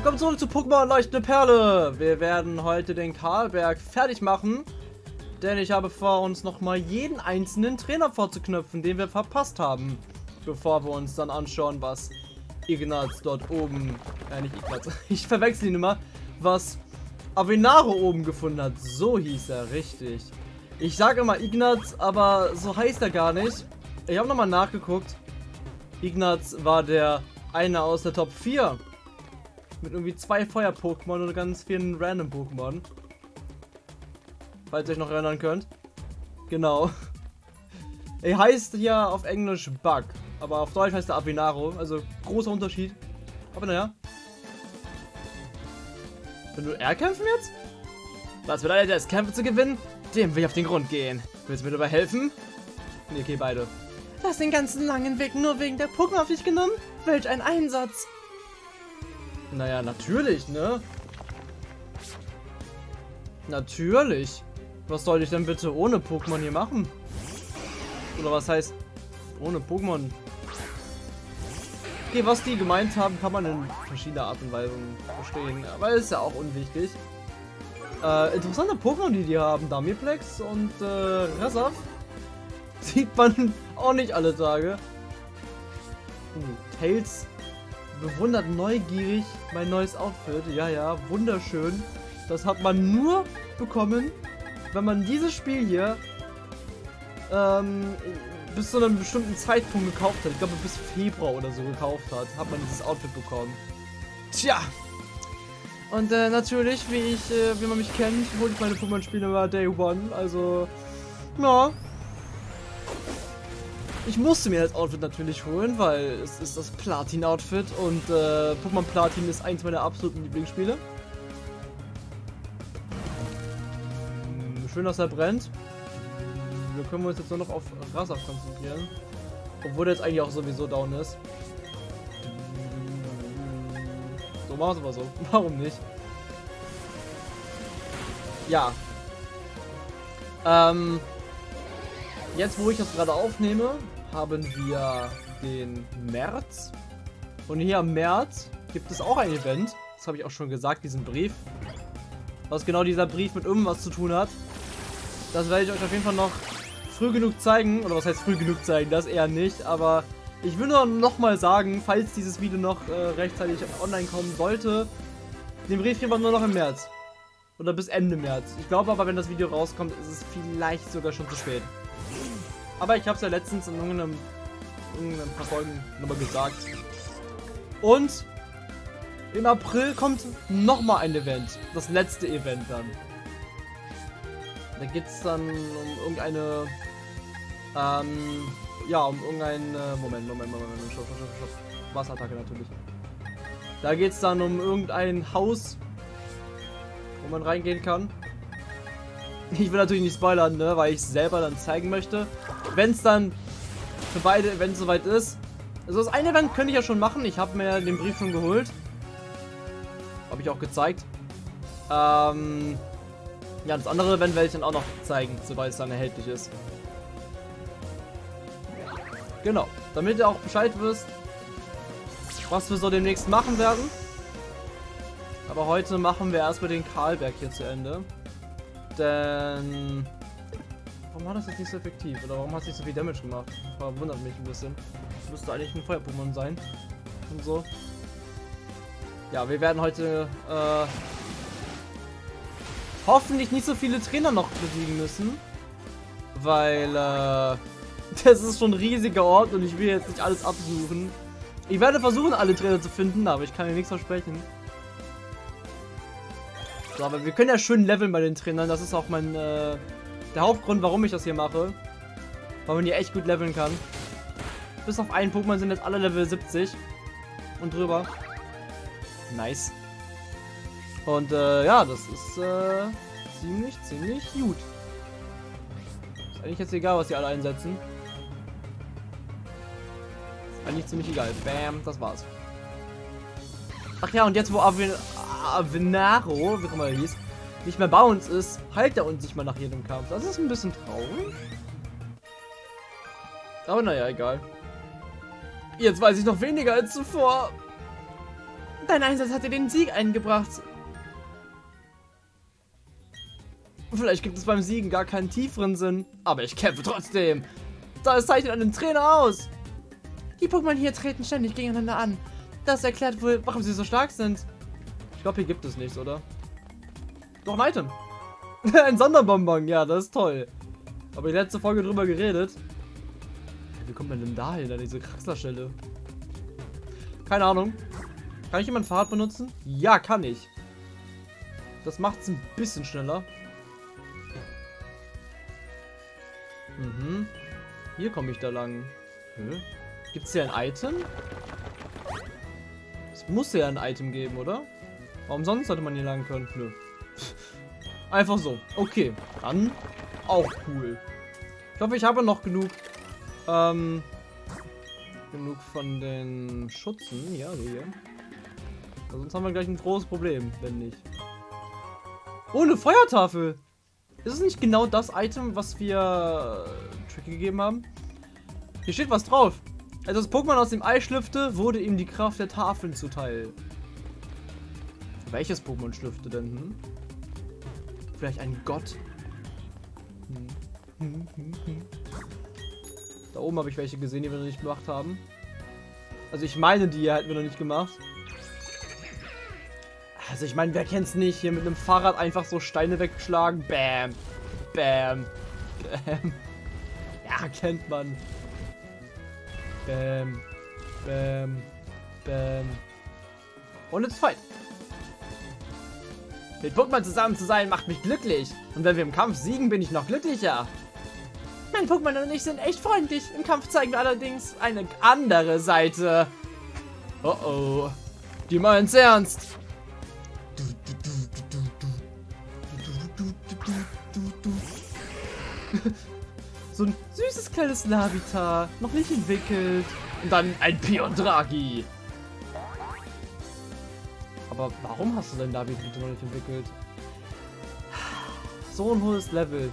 Willkommen zurück zu Pokémon Leuchtende Perle. Wir werden heute den Karlberg fertig machen. Denn ich habe vor, uns nochmal jeden einzelnen Trainer vorzuknöpfen, den wir verpasst haben. Bevor wir uns dann anschauen, was Ignaz dort oben, äh nicht Ignaz, ich verwechsel ihn immer, was Avenaro oben gefunden hat. So hieß er, richtig. Ich sage immer Ignaz, aber so heißt er gar nicht. Ich habe nochmal nachgeguckt. Ignaz war der eine aus der Top 4 mit irgendwie zwei Feuer-Pokémon und ganz vielen Random-Pokémon. Falls ihr euch noch erinnern könnt. Genau. Er heißt ja auf Englisch Bug, aber auf Deutsch heißt er Avinaro. Also großer Unterschied. Aber naja. Wenn du R kämpfen jetzt? Was bedeutet es, Kämpfe zu gewinnen? Dem will ich auf den Grund gehen. Willst du mir dabei helfen? Nee, okay, beide. Du hast den ganzen langen Weg nur wegen der Pokémon auf dich genommen? Welch ein Einsatz! Naja, natürlich, ne? Natürlich. Was soll ich denn bitte ohne Pokémon hier machen? Oder was heißt ohne Pokémon? Okay, was die gemeint haben, kann man in verschiedener Art und Weise verstehen. Aber ist ja auch unwichtig. Äh, interessante Pokémon, die die haben. Damiplex und äh, Resav. Sieht man auch nicht alle Tage. Uh, Tails bewundert neugierig mein neues Outfit. Ja, ja, wunderschön. Das hat man nur bekommen, wenn man dieses Spiel hier ähm, bis zu einem bestimmten Zeitpunkt gekauft hat. Ich glaube, bis Februar oder so gekauft hat, hat man dieses Outfit bekommen. Tja. Und äh, natürlich, wie ich, äh, wie man mich kennt, hole ich meine Pokémon-Spiele immer Day One. Also, ja, ich musste mir das Outfit natürlich holen, weil es ist das Platin-Outfit und äh, Pokémon Platin ist eins meiner absoluten Lieblingsspiele. Hm, schön, dass er brennt. Wir können uns jetzt nur noch auf Rasaf konzentrieren. Obwohl der jetzt eigentlich auch sowieso down ist. So, machen wir es aber so. Warum nicht? Ja. Ähm, Jetzt, wo ich das gerade aufnehme, haben wir den März. Und hier am März gibt es auch ein Event. Das habe ich auch schon gesagt, diesen Brief. Was genau dieser Brief mit irgendwas zu tun hat. Das werde ich euch auf jeden Fall noch früh genug zeigen. Oder was heißt früh genug zeigen? Das eher nicht. Aber ich will nur noch mal sagen, falls dieses Video noch äh, rechtzeitig online kommen sollte, den Brief kriegen wir nur noch im März. Oder bis Ende März. Ich glaube aber, wenn das Video rauskommt, ist es vielleicht sogar schon zu spät. Aber ich habe es ja letztens in irgendeinem, irgendeinem paar Folgen nochmal gesagt. Und im April kommt nochmal ein Event. Das letzte Event dann. Da geht es dann um irgendeine... Ähm, ja, um irgendein... Äh, Moment, Moment, Moment, Moment, stopp, stopp, stopp. Wasserattacke natürlich. Da geht es dann um irgendein Haus, wo man reingehen kann. Ich will natürlich nicht spoilern, ne, weil ich selber dann zeigen möchte. Wenn es dann für beide Events soweit ist. Also das eine Event könnte ich ja schon machen. Ich habe mir den Brief schon geholt. Habe ich auch gezeigt. Ähm, ja, das andere Event werde ich dann auch noch zeigen, sobald es dann erhältlich ist. Genau, damit ihr auch Bescheid wisst, was wir so demnächst machen werden. Aber heute machen wir erstmal den Karlberg hier zu Ende. Denn... Warum war das jetzt nicht so effektiv? Oder warum hat es nicht so viel Damage gemacht? Verwundert mich ein bisschen. Das müsste eigentlich ein Feuer-Pokémon sein. Und so. Ja, wir werden heute äh, hoffentlich nicht so viele Trainer noch besiegen müssen. Weil äh, das ist schon ein riesiger Ort und ich will jetzt nicht alles absuchen. Ich werde versuchen, alle Trainer zu finden, aber ich kann mir nichts versprechen. So, aber wir können ja schön leveln bei den Trainern. Das ist auch mein, äh, der Hauptgrund, warum ich das hier mache. Weil man hier echt gut leveln kann. Bis auf einen Pokémon sind jetzt alle Level 70. Und drüber. Nice. Und, äh, ja, das ist, äh, ziemlich, ziemlich gut. Ist eigentlich jetzt egal, was die alle einsetzen. Ist eigentlich ziemlich egal. Bam, das war's. Ach ja, und jetzt, wo Avin Avenaro, wie auch immer er hieß, nicht mehr bei uns ist, heilt er uns nicht mal nach jedem Kampf. Das ist ein bisschen traurig. Aber naja, egal. Jetzt weiß ich noch weniger als zuvor. Dein Einsatz hat dir den Sieg eingebracht. Vielleicht gibt es beim Siegen gar keinen tieferen Sinn, aber ich kämpfe trotzdem. Das zeichnet einen Trainer aus. Die Pokémon hier treten ständig gegeneinander an. Das erklärt wohl, warum sie so stark sind. Ich glaube, hier gibt es nichts, oder? Doch ein Item. ein Sonderbonbon, ja, das ist toll. Aber die letzte Folge drüber geredet. Wie kommt man denn da hin, an diese Kraxlerstelle? Keine Ahnung. Kann ich jemand Fahrrad benutzen? Ja, kann ich. Das macht es ein bisschen schneller. Mhm. Hier komme ich da lang. Gibt es hier ein Item? Es muss ja ein Item geben, oder? Warum sonst sollte man hier lang können? Nö. Einfach so. Okay. Dann auch cool. Ich hoffe, ich habe noch genug ähm, genug von den Schutzen. Ja, so hier. Sonst haben wir gleich ein großes Problem, wenn nicht. Oh, eine Feuertafel. Ist es nicht genau das Item, was wir äh, gegeben haben? Hier steht was drauf. Als das Pokémon aus dem Ei schlüpfte, wurde ihm die Kraft der Tafeln zuteil. Welches Pokémon schlüpfte denn? Hm? Vielleicht ein Gott? Hm. Hm, hm. Da oben habe ich welche gesehen, die wir noch nicht gemacht haben. Also ich meine, die hätten wir noch nicht gemacht. Also ich meine, wer kennt es nicht? Hier mit einem Fahrrad einfach so Steine wegschlagen. Bam. Bam. Bam. Ja, kennt man. Bam. Bam. Bam. Und jetzt fight. Mit Pokémon zusammen zu sein macht mich glücklich. Und wenn wir im Kampf siegen, bin ich noch glücklicher. Mein Pokémon und ich sind echt freundlich. Im Kampf zeigen wir allerdings eine andere Seite. Oh oh. Die meinen's ernst. so ein süßes kleines Lavita, noch nicht entwickelt. Und dann ein Piondragi. Aber warum hast du denn Lavita noch nicht entwickelt? So ein hohes Level.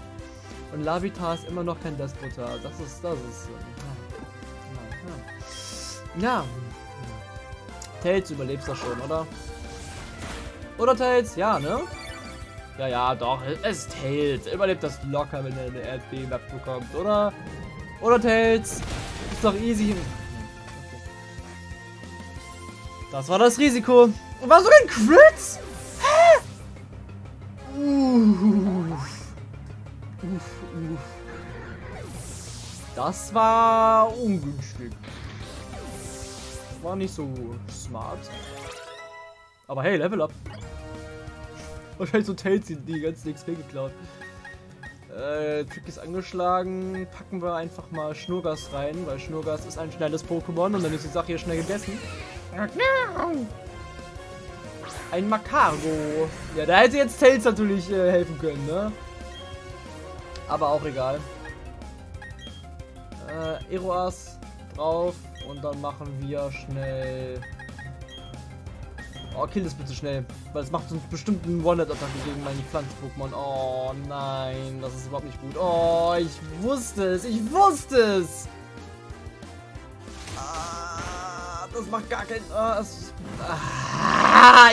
Und Lavita ist immer noch kein Despoter. Das ist, das ist. Ja. ja. ja. Tails überlebst das schon, oder? Oder Tails? Ja, ne? Ja, ja, doch. Es ist Tails. Überlebt das locker, wenn er eine Erdbeben abbekommt, oder? Oder Tails? Ist doch easy. Das war das Risiko. War so ein Crit? Hä? Uh. Uff, uff. Das war ungünstig. War nicht so smart. Aber hey, Level up. Wahrscheinlich so Tails die ganzen XP geklaut. Äh, Trick ist angeschlagen. Packen wir einfach mal Schnurgas rein, weil Schnurgas ist ein schnelles Pokémon und dann ist die Sache hier schnell gegessen. Ein Macargo. Ja, da hätte jetzt Tails natürlich äh, helfen können, ne? Aber auch egal. Äh, Eroas drauf und dann machen wir schnell... Oh, kill das bitte schnell. Weil es macht uns bestimmt einen One-Hit-Attacke gegen meine Pflanzen-Pokémon. Oh nein, das ist überhaupt nicht gut. Oh, ich wusste es. Ich wusste es. Ah, das macht gar keinen... Ah, es, ah,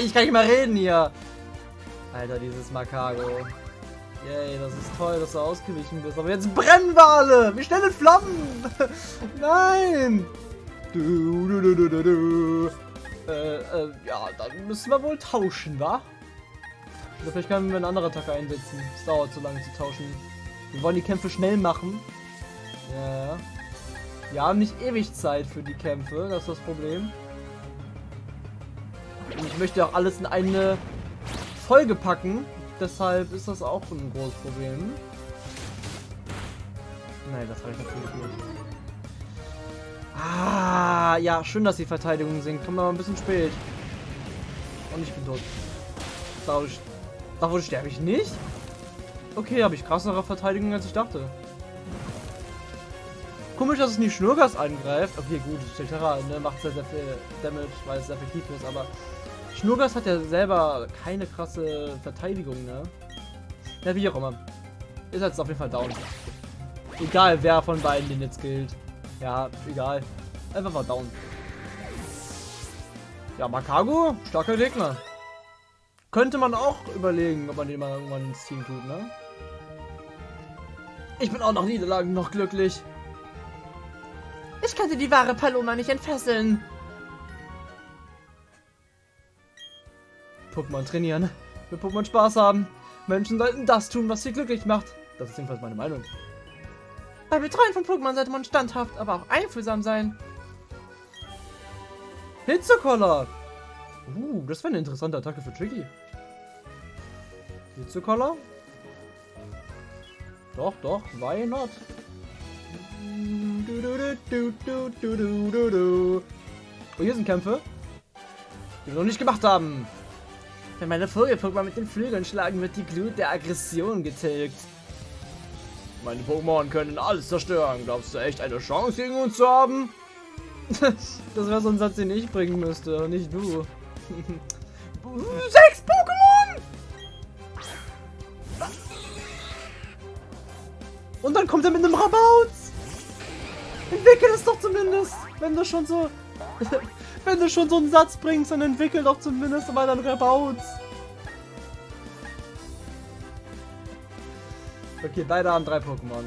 ich kann nicht mal reden hier. Alter, dieses Makago. Yay, das ist toll, dass du ausgewichen bist. Aber jetzt brennen wir alle! Wie schnell in Flammen! Nein! Du, du, du, du, du, äh, äh, ja, dann müssen wir wohl tauschen, wa? Oder vielleicht können wir eine andere Attacke einsetzen. Es dauert zu lange zu tauschen. Wir wollen die Kämpfe schnell machen. Ja. Wir haben nicht ewig Zeit für die Kämpfe, das ist das Problem. Und ich möchte auch alles in eine Folge packen. Deshalb ist das auch ein großes Problem. Nein, das habe ich natürlich nicht. Ah, ja, schön, dass die Verteidigung sinkt. Kommt aber ein bisschen spät. Und ich bin tot. Dadurch, dadurch sterbe ich nicht? Okay, habe ich krassere Verteidigung, als ich dachte. Komisch, dass es nicht Schnurgas angreift. Okay, gut, Stelterra ne, macht sehr, sehr viel Damage, weil es effektiv ist, aber Schnurgas hat ja selber keine krasse Verteidigung, ne? Ja, wie auch immer. Ist jetzt auf jeden Fall down. Egal, wer von beiden den jetzt gilt. Ja, egal. Einfach mal down. Ja, Makago, starker Gegner. Könnte man auch überlegen, ob man den mal irgendwann ins Team tut, ne? Ich bin auch nach Niederlagen noch glücklich. Ich könnte die wahre Paloma nicht entfesseln. Pokémon trainieren. Mit Pokémon Spaß haben. Menschen sollten das tun, was sie glücklich macht. Das ist jedenfalls meine Meinung. Bei Betreuen von Pokémon sollte man standhaft, aber auch einfühlsam sein. Hitzekoller! Uh, das wäre eine interessante Attacke für Tricky. Hitzekoller? Doch, doch, why not? Oh, hier sind Kämpfe, die wir noch nicht gemacht haben. Wenn meine Vogel-Pokémon mit den Flügeln schlagen, wird die Glut der Aggression getilgt. Meine Pokémon können alles zerstören. Glaubst du echt eine Chance gegen uns zu haben? das wäre so ein Satz, den ich bringen müsste, nicht du. Sechs Pokémon! Und dann kommt er mit einem Rabauz! Entwickel es doch zumindest! Wenn du schon so... wenn du schon so einen Satz bringst, dann entwickel doch zumindest mal dann Rabauz! Okay, beide haben drei Pokémon.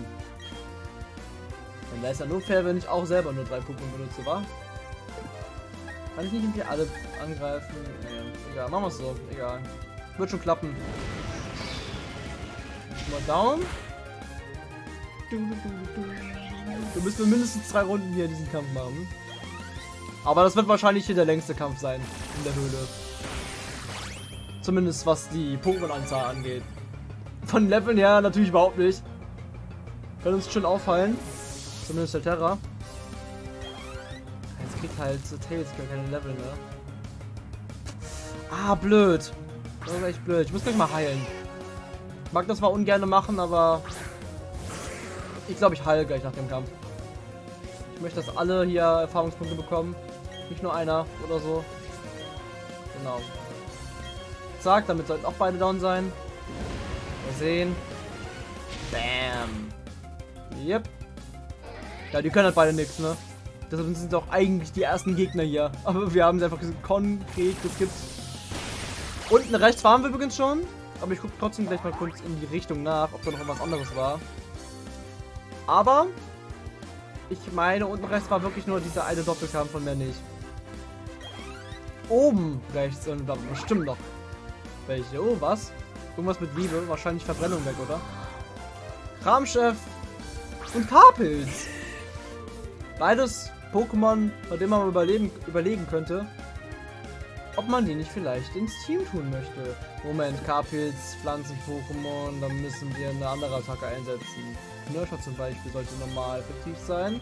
Dann wäre es ja nur fair, wenn ich auch selber nur drei Pokémon benutze, wa? Kann ich nicht irgendwie alle angreifen? Nee, egal, machen wir es so. Egal. Wird schon klappen. Mal down. Du müssen mindestens drei Runden hier diesen Kampf machen. Aber das wird wahrscheinlich hier der längste Kampf sein in der Höhle. Zumindest was die Pokémon-Anzahl angeht. Von Leveln her natürlich überhaupt nicht. Kann uns schon auffallen. Zumindest der Terra. Jetzt kriegt halt so Tails keine Level, ne? Ah, blöd. Das ist echt blöd. Ich muss gleich mal heilen. Ich mag das zwar ungern machen, aber ich glaube, ich heile gleich nach dem Kampf. Ich möchte, dass alle hier Erfahrungspunkte bekommen. Nicht nur einer oder so. Genau. Zack, damit sollten auch beide down sein. Mal sehen. Bam. Yep. Ja, die können halt beide nichts, ne? Deshalb sind doch eigentlich die ersten Gegner hier. Aber wir haben sie einfach konkret geskippt. Unten rechts fahren wir übrigens schon. Aber ich gucke trotzdem gleich mal kurz in die Richtung nach, ob da noch was anderes war. Aber ich meine, unten rechts war wirklich nur dieser eine Doppelkampf von mehr nicht. Oben rechts sind da bestimmt noch welche. Oh, was? Irgendwas mit Liebe. Wahrscheinlich Verbrennung weg, oder? Kramchef und Karpilz. Beides Pokémon, bei denen man überleben, überlegen könnte, ob man die nicht vielleicht ins Team tun möchte. Moment, Karpilz, Pflanzen-Pokémon, dann müssen wir eine andere Attacke einsetzen. Nurture zum Beispiel sollte normal effektiv sein.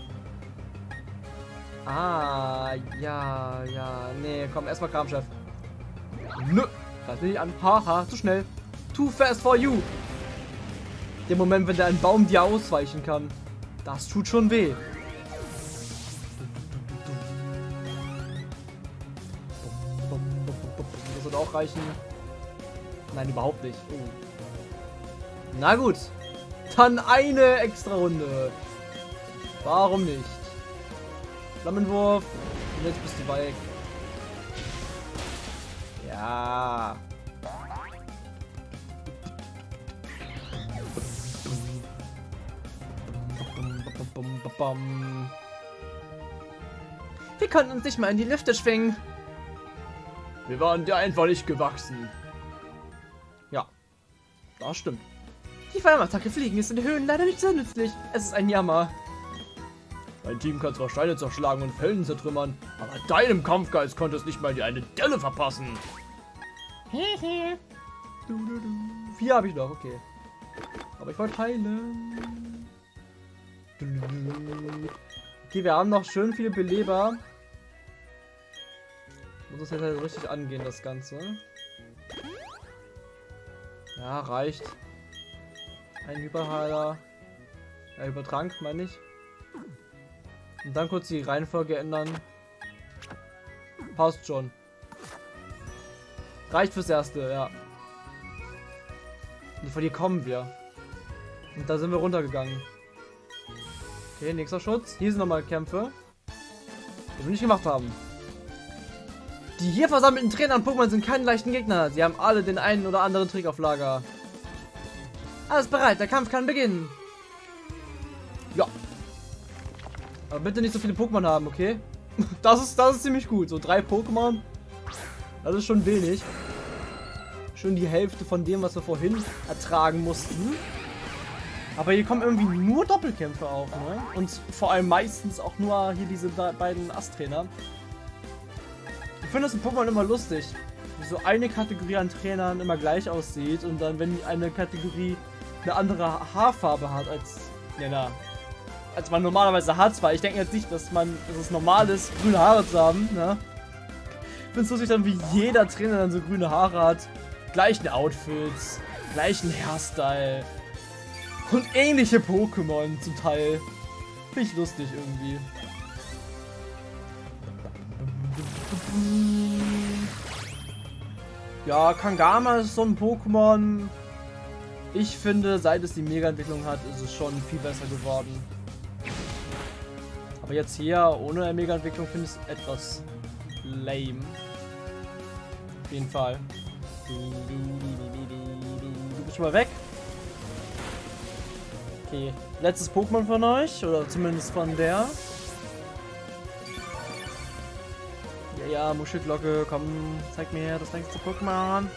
Ah, ja, ja. Nee, komm, erstmal Kramchef. Nö, das will ich an. Haha, zu schnell. Too fast for you. Der Moment, wenn der ein Baum dir ausweichen kann. Das tut schon weh. Das wird auch reichen. Nein, überhaupt nicht. Oh. Na gut. Dann eine extra Runde. Warum nicht? Flammenwurf. Und jetzt bist du weg. Ja. Wir konnten uns nicht mal in die Lüfte schwingen. Wir waren dir einfach nicht gewachsen. Ja, das stimmt. Die Feuerattacke fliegen ist in den Höhen leider nicht so nützlich. Es ist ein Jammer. Dein Team kann zwar Steine zerschlagen und Felsen zertrümmern, aber deinem Kampfgeist konnte es nicht mal dir eine Delle verpassen. Hehe. Vier habe ich noch, okay. Aber ich wollte heilen. Okay, wir haben noch schön viele Beleber. Muss das jetzt halt richtig angehen, das Ganze. Ja, reicht. Ein Hyperheiler. Ja, Übertrank, meine ich. Und dann kurz die Reihenfolge ändern. Passt schon. Reicht fürs Erste, ja. Und von hier kommen wir. Und da sind wir runtergegangen. Okay, nächster Schutz. Hier sind nochmal Kämpfe. Die wir nicht gemacht haben. Die hier versammelten Trainer und Pokémon sind keine leichten Gegner. Sie haben alle den einen oder anderen Trick auf Lager. Alles bereit, der Kampf kann beginnen. Aber bitte nicht so viele Pokémon haben, okay? Das ist, das ist ziemlich gut. So drei Pokémon. Das ist schon wenig. Schon die Hälfte von dem, was wir vorhin ertragen mussten. Aber hier kommen irgendwie nur Doppelkämpfe auf, ne? Und vor allem meistens auch nur hier diese beiden Ast-Trainer. Ich finde das in Pokémon immer lustig. Wie so eine Kategorie an Trainern immer gleich aussieht und dann, wenn eine Kategorie eine andere Haarfarbe hat als, ja, na, als man normalerweise hat. Weil ich denke jetzt nicht, dass man, dass es normal ist, grüne Haare zu haben, ne? Ich finde es lustig dann, wie jeder Trainer dann so grüne Haare hat. Gleichen Outfits, gleichen Hairstyle. Und ähnliche Pokémon zum Teil. Finde ich lustig irgendwie. Ja, Kangama ist so ein Pokémon. Ich finde, seit es die Mega-Entwicklung hat, ist es schon viel besser geworden. Aber jetzt hier, ohne Mega-Entwicklung, finde ich es etwas lame. Auf jeden Fall. Du bist schon mal weg. Okay, letztes Pokémon von euch, oder zumindest von der. Ja, ja, Muschelglocke, komm, zeig mir das längste Pokémon.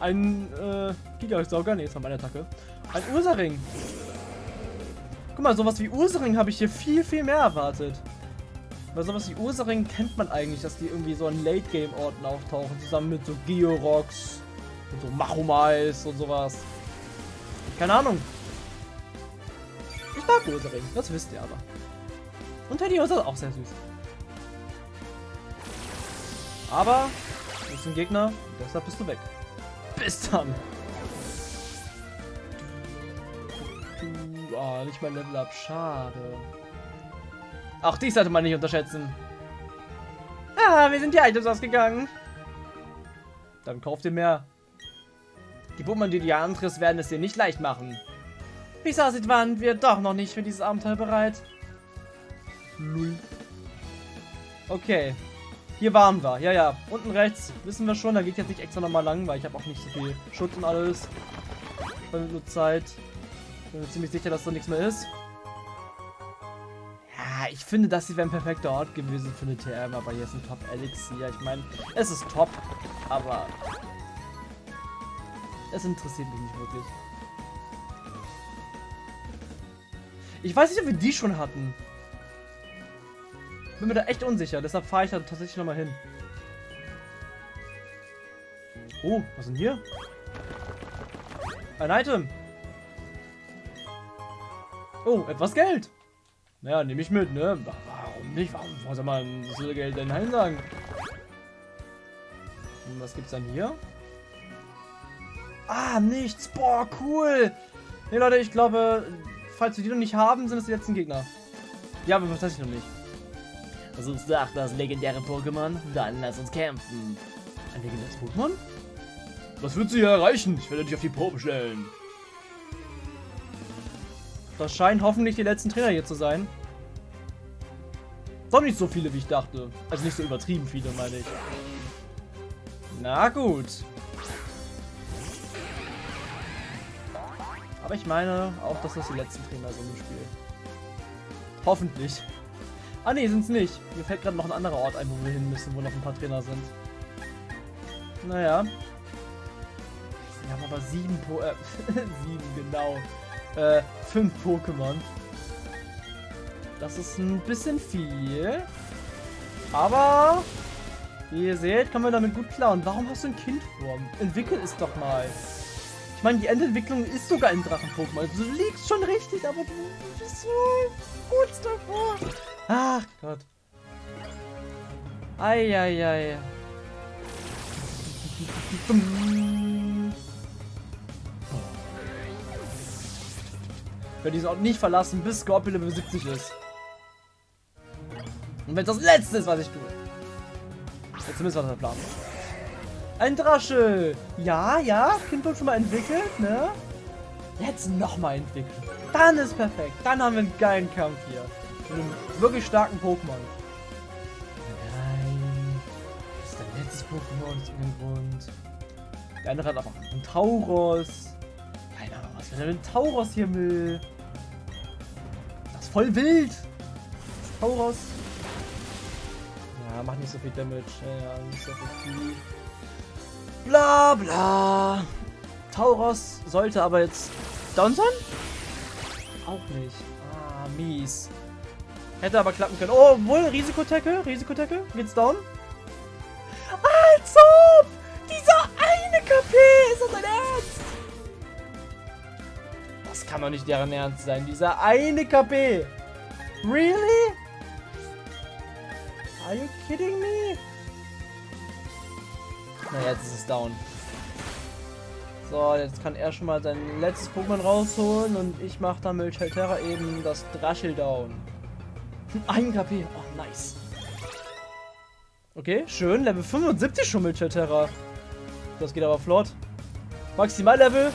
Ein, äh, Gigasauger, ne, jetzt war meine Attacke. Ein Ursaring. Guck mal, sowas wie Ursaring habe ich hier viel, viel mehr erwartet. Weil sowas wie Ursaring kennt man eigentlich, dass die irgendwie so an Late-Game-Orten auftauchen, zusammen mit so Georox und so Machomais und sowas. Keine Ahnung. Ich mag Ursaring, das wisst ihr aber. Und Teddy ist auch sehr süß. Aber, du bist ein Gegner, deshalb bist du weg. Bis dann. Oh, nicht mal Level Up, schade. Auch dies sollte man nicht unterschätzen. Ah, wir sind die Items ausgegangen. Dann kauft ihr mehr. Die Bummern, die dir antriffst, werden es dir nicht leicht machen. Wie es aussieht, waren wir doch noch nicht für dieses Abenteuer bereit. Null. Okay. Hier waren wir. Ja, ja. Unten rechts wissen wir schon. Da geht jetzt nicht extra nochmal lang, weil ich habe auch nicht so viel Schutz und alles. Ich nur Zeit. Bin mir ziemlich sicher, dass da nichts mehr ist. Ja, ich finde, das hier wäre ein perfekter Ort gewesen für eine TM, aber hier ist ein Top-Elixier. Ich meine, es ist top, aber es interessiert mich nicht wirklich. Ich weiß nicht, ob wir die schon hatten. Bin mir da echt unsicher, deshalb fahre ich da tatsächlich nochmal hin. Oh, was ist denn hier? Ein Item. Oh, etwas Geld. Naja, nehme ich mit, ne? Warum nicht? Warum, warum soll man so Geld denn Nein sagen? Und was gibt's dann hier? Ah, nichts. Boah, cool. Ne, Leute, ich glaube, falls wir die noch nicht haben, sind es die letzten Gegner. Ja, aber tatsächlich noch nicht. Versuchst du auch das legendäre Pokémon? Dann lass uns kämpfen. Ein legendäres Pokémon? Was du hier erreichen? Ich werde dich auf die Probe stellen. Das scheinen hoffentlich die letzten Trainer hier zu sein. Doch nicht so viele, wie ich dachte. Also nicht so übertrieben viele, meine ich. Na gut. Aber ich meine auch, dass das die letzten Trainer sind im Spiel. Hoffentlich. Ah ne, sind es nicht. Mir fällt gerade noch ein anderer Ort ein, wo wir hin müssen, wo noch ein paar Trainer sind. Naja. Wir haben aber sieben Po... Äh, sieben, genau. Äh, fünf Pokémon. Das ist ein bisschen viel. Aber... Wie ihr seht, können wir damit gut klar. Und Warum hast du ein Kindform? Entwickel es doch mal. Ich meine, die Endentwicklung ist sogar ein Drachen-Pokémon. Also, du liegst schon richtig, aber du bist so kurz davor. Ach Gott. Eieiei. Ich werde diesen Ort nicht verlassen, bis Scorpion Level 70 ist. Und wenn das letzte ist, was ich tue. Jetzt zumindest war der Plan. Ein Drasche. Ja, ja. Kind wird schon mal entwickelt, ne? Jetzt nochmal entwickeln. Dann ist perfekt. Dann haben wir einen geilen Kampf hier. Mit einem wirklich starken Pokémon. Nein. Das ist der letztes Pokémon aus irgendeinem Grund. Der andere hat aber einen Tauros. Was für ein Tauros hier will. Das ist voll wild. Das Tauros. Ja, macht nicht so viel Damage. Ja, nicht so viel. Bla bla. Tauros sollte aber jetzt down sein? Auch nicht. Ah, mies. Hätte aber klappen können. Oh, wohl, Risikotecke, Risikotecke. Geht's down? Als ob! Dieser eine KP! Ist das? Das kann doch nicht deren Ernst sein. Dieser eine KP! Really? Are you kidding me? Na, jetzt ist es down. So, jetzt kann er schon mal sein letztes Pokémon rausholen und ich mache dann mit Shelterra eben das Draschel down. Ein KP. Oh, nice. Okay, schön. Level 75 schon mit Terra. Das geht aber flott. Maximallevel,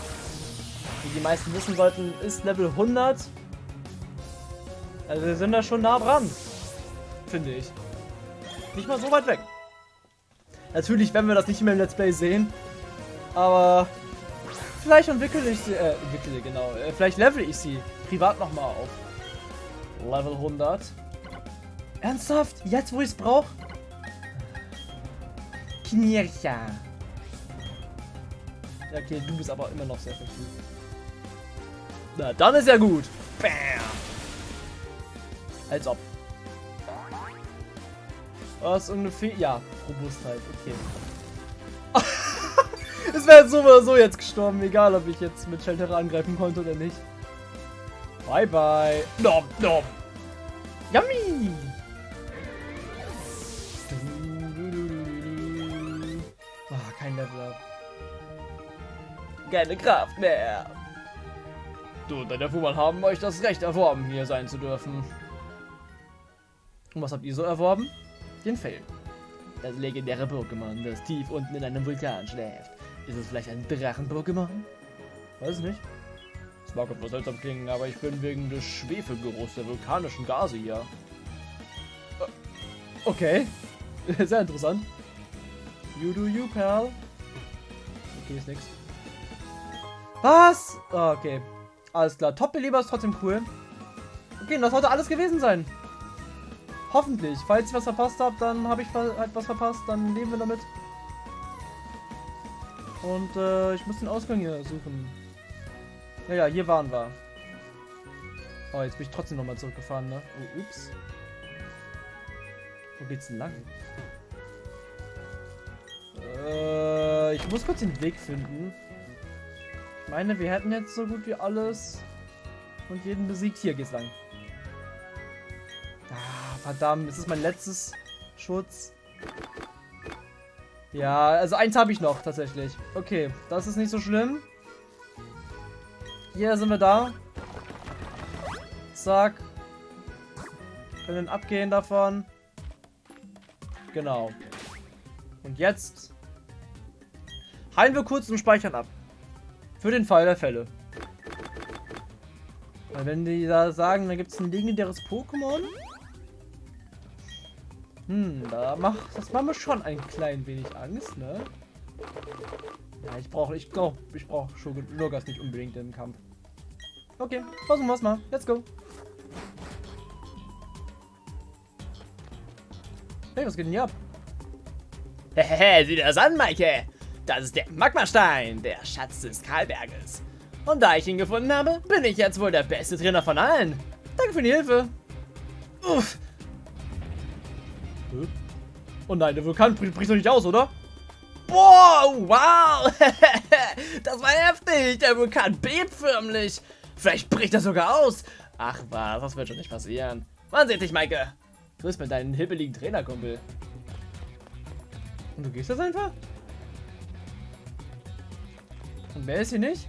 wie die meisten wissen sollten, ist Level 100. Also wir sind da schon nah dran. Finde ich. Nicht mal so weit weg. Natürlich werden wir das nicht mehr im Let's Play sehen. Aber vielleicht entwickle ich sie, äh, entwickle, genau. Äh, vielleicht level ich sie privat nochmal auf. Level 100. Ernsthaft? Jetzt, wo ich es brauche? Knircha. Okay, du bist aber immer noch sehr effektiv. Na, dann ist ja gut. Bam. Als ob. Was ungefähr. Ja, Robustheit, okay. es wäre so oder so jetzt gestorben, egal ob ich jetzt mit Shelter angreifen konnte oder nicht. Bye bye. Nom, nom. Yummy. kein Level Up. Keine Kraft mehr. Und deine Fuhrmann haben euch das Recht erworben, hier sein zu dürfen. Und was habt ihr so erworben? Den Fell. Das legendäre Pokémon, das tief unten in einem Vulkan schläft. Ist es vielleicht ein Drachen-Pokémon? Weiß nicht. Es mag etwas seltsam klingen, aber ich bin wegen des Schwefelgeruchs der vulkanischen Gase hier. Äh, okay. Sehr interessant. You do you, pal. Okay, ist nix. Was? Oh, okay. Alles klar. Top-Beleber ist trotzdem cool. Okay, das sollte alles gewesen sein. Hoffentlich. Falls ich was verpasst habe, dann habe ich halt was verpasst. Dann leben wir damit. Und äh, ich muss den Ausgang hier suchen. Ja, ja, hier waren wir. Oh, jetzt bin ich trotzdem nochmal zurückgefahren, ne? Oh, ups. Wo geht's denn lang? Äh, ich muss kurz den Weg finden. Meine, wir hätten jetzt so gut wie alles und jeden besiegt. Hier geht's lang. Ah, verdammt, das ist mein letztes Schutz. Ja, also eins habe ich noch tatsächlich. Okay, das ist nicht so schlimm. Hier sind wir da. Zack. Können abgehen davon. Genau. Und jetzt Heilen wir kurz und speichern ab. Für den Fall der Fälle. Weil wenn die da sagen, da gibt es ein legendäres Pokémon. Hm, da macht, das macht mir schon ein klein wenig Angst, ne? Ja, ich brauche, ich glaube, ich brauche Lurgas nicht unbedingt im Kampf. Okay, versuchen wir es mal. Let's go. Hey, was geht denn hier ab? Hehehe, sieh das an, Maike. Das ist der Magmastein, der Schatz des Karlberges. Und da ich ihn gefunden habe, bin ich jetzt wohl der beste Trainer von allen. Danke für die Hilfe. Uff. Oh nein, der Vulkan bricht doch nicht aus, oder? Boah, wow. das war heftig. Der Vulkan bebt förmlich. Vielleicht bricht er sogar aus. Ach was, das wird schon nicht passieren. Man sieht dich, Maike. Du bist mit deinem hibbeligen Trainerkumpel. Und du gehst jetzt einfach? Und wer ist hier nicht?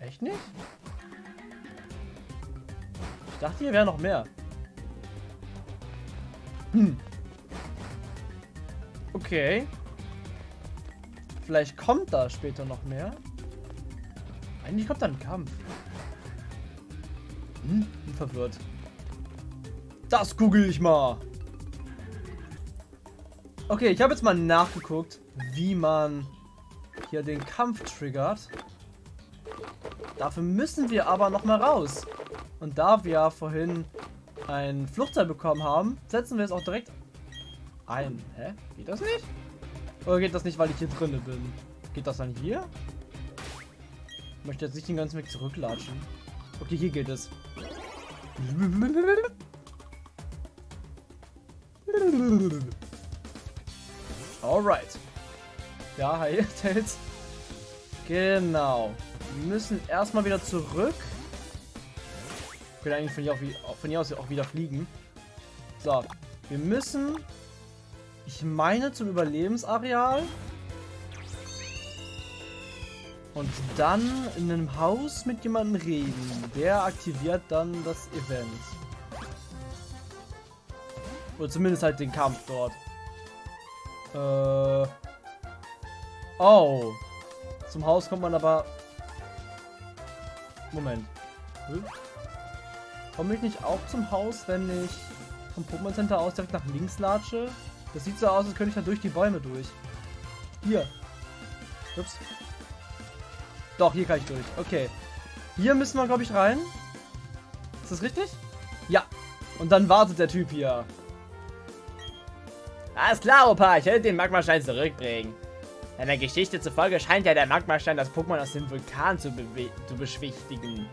Echt nicht? Ich dachte, hier wäre noch mehr. Hm. Okay. Vielleicht kommt da später noch mehr. Eigentlich kommt da ein Kampf. Hm, bin verwirrt. Das google ich mal. Okay, ich habe jetzt mal nachgeguckt, wie man hier den Kampf triggert. Dafür müssen wir aber noch mal raus. Und da wir vorhin ein Fluchtseil bekommen haben, setzen wir es auch direkt ein. Hä? Geht das nicht? Oder geht das nicht, weil ich hier drinne bin? Geht das dann hier? Ich möchte jetzt nicht den ganzen Weg zurücklatschen. Okay, hier geht es. Alright. Ja, hi, Tails. Genau. Wir müssen erstmal wieder zurück. Wir können eigentlich von hier, auch, von hier aus auch wieder fliegen. So. Wir müssen... Ich meine zum Überlebensareal. Und dann in einem Haus mit jemandem reden. Der aktiviert dann das Event. Oder zumindest halt den Kampf dort. Äh. Oh. Zum Haus kommt man aber... Moment. Hm? Komme ich nicht auch zum Haus, wenn ich vom Pokémon Center aus direkt nach links latsche? Das sieht so aus, als könnte ich da durch die Bäume durch. Hier. Ups. Doch, hier kann ich durch. Okay. Hier müssen wir, glaube ich, rein. Ist das richtig? Ja. Und dann wartet der Typ hier. Alles klar, Opa. Ich werde den Magmastein zurückbringen. Deiner Geschichte zufolge scheint ja der Magmastein das Pokémon aus dem Vulkan zu, zu beschwichtigen.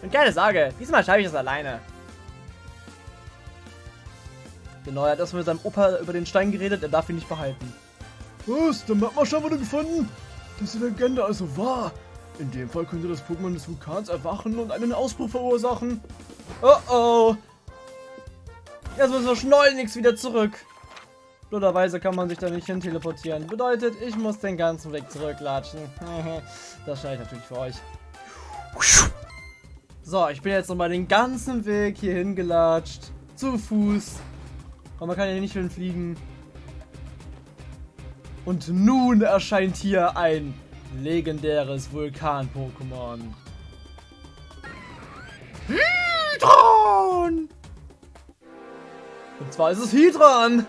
Und keine Sorge, diesmal schaffe ich das alleine. Genau, er hat erstmal mit seinem Opa über den Stein geredet, er darf ihn nicht behalten. Was? Der Magmastein wurde gefunden? Das ist die Legende also wahr. In dem Fall könnte das Pokémon des Vulkans erwachen und einen Ausbruch verursachen. Oh oh. Jetzt müssen wir schleunigst wieder zurück. Blöderweise kann man sich da nicht hin teleportieren. Bedeutet, ich muss den ganzen Weg zurücklatschen. das schneide ich natürlich für euch. So, ich bin jetzt nochmal den ganzen Weg hier hingelatscht. Zu Fuß. Aber man kann ja nicht schön fliegen. Und nun erscheint hier ein legendäres Vulkan-Pokémon. Hydron! Und zwar ist es Hydran!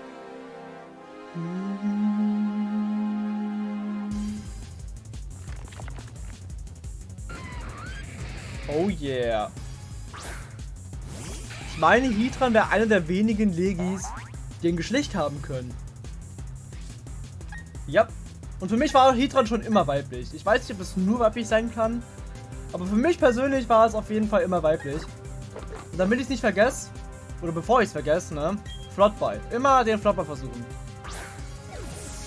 Oh yeah. Ich meine, Hydran wäre einer der wenigen Legis, die ein Geschlecht haben können. Ja. Und für mich war Hydran schon immer weiblich. Ich weiß nicht, ob es nur weiblich sein kann. Aber für mich persönlich war es auf jeden Fall immer weiblich. Und damit ich es nicht vergesse, oder bevor ich es vergesse, ne? Flottball. Immer den Flottball versuchen.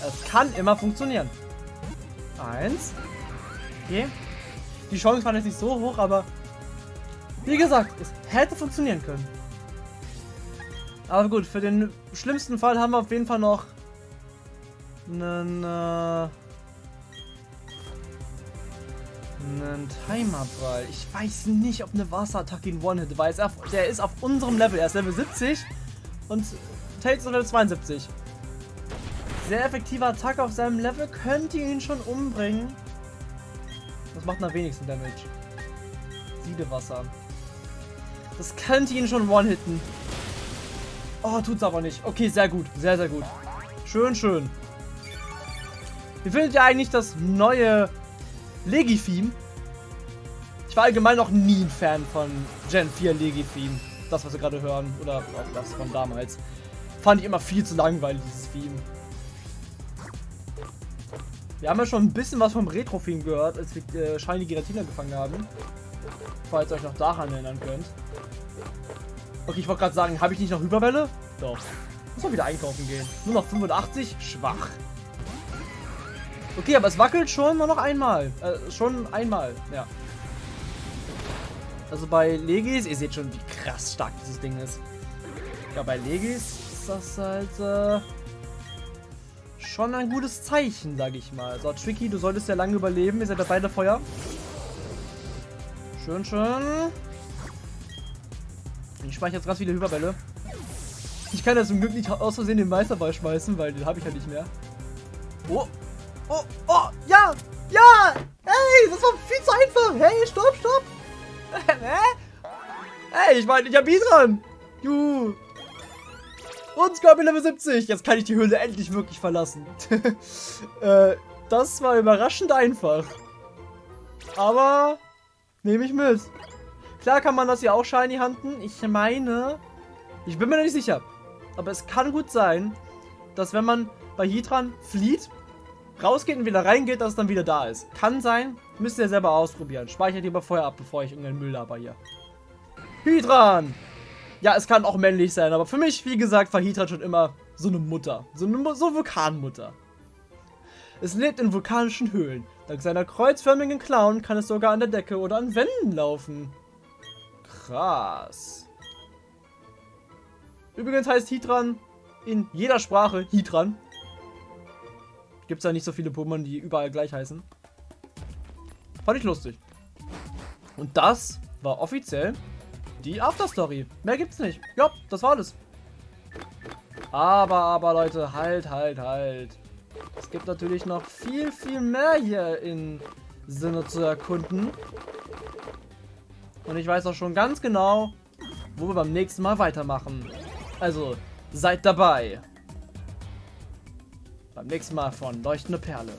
Es kann immer funktionieren. Eins. Okay. Die Chance war jetzt nicht so hoch, aber wie gesagt, es hätte funktionieren können. Aber gut, für den schlimmsten Fall haben wir auf jeden Fall noch einen, äh, einen Timerball. Ich weiß nicht, ob eine Wasserattacke ihn One-Hit, weil er, der ist auf unserem Level. Er ist Level 70 und Tails ist Level 72 sehr effektive Attacke auf seinem Level könnte ihn schon umbringen. Das macht am wenigsten Damage. Siedewasser. Das könnte ihn schon one-hitten. Oh, tut's aber nicht. Okay, sehr gut. Sehr, sehr gut. Schön, schön. Wie findet ihr eigentlich das neue Legi-Theme? Ich war allgemein noch nie ein Fan von Gen 4 Legi-Theme. Das, was wir gerade hören. Oder auch das von damals. Fand ich immer viel zu langweilig, dieses Theme. Wir haben ja schon ein bisschen was vom Retro-Theme gehört, als wir äh, Shiny Giratina gefangen haben. Falls ihr euch noch daran erinnern könnt. Okay, ich wollte gerade sagen, habe ich nicht noch Überwelle? Doch. Muss mal wieder einkaufen gehen. Nur noch 85? Schwach. Okay, aber es wackelt schon nur noch einmal. Äh, schon einmal, ja. Also bei Legis, ihr seht schon, wie krass stark dieses Ding ist. Ja, bei Legis ist das halt, äh, schon ein gutes Zeichen, sage ich mal. So, Tricky, du solltest ja lange überleben. Ihr seid ja beide Feuer. Schön, schön. Ich speichere jetzt ganz viele Hyperbälle. Ich kann ja zum Glück nicht aus Versehen den Meisterball schmeißen, weil den habe ich ja nicht mehr. Oh, oh, oh, ja, ja, hey, das war viel zu einfach. Hey, stopp, stopp. Hä? hey, ich meine, ich hab dran. Juhu. Und Scorpion Level 70. Jetzt kann ich die Höhle endlich wirklich verlassen. äh, das war überraschend einfach. Aber nehme ich mit. Klar kann man das hier auch shiny handen. Ich meine, ich bin mir noch nicht sicher. Aber es kann gut sein, dass wenn man bei Hydran flieht, rausgeht und wieder reingeht, dass es dann wieder da ist. Kann sein. Müsst ihr selber ausprobieren. Speichert lieber vorher ab, bevor ich irgendeinen Müll laber hier. Hydran! Ja, es kann auch männlich sein, aber für mich, wie gesagt, war Hydran schon immer so eine Mutter. So eine so Vulkanmutter. Es lebt in vulkanischen Höhlen. Dank seiner kreuzförmigen Klauen kann es sogar an der Decke oder an Wänden laufen. Krass. Übrigens heißt Hydran in jeder Sprache Hydran. Gibt es da nicht so viele Pokémon, die überall gleich heißen. Fand ich lustig. Und das war offiziell die Afterstory. Mehr gibt's nicht. Ja, das war alles. Aber, aber Leute, halt, halt, halt. Es gibt natürlich noch viel, viel mehr hier in Sinne zu erkunden. Und ich weiß auch schon ganz genau, wo wir beim nächsten Mal weitermachen. Also, seid dabei. Beim nächsten Mal von Leuchtende Perle.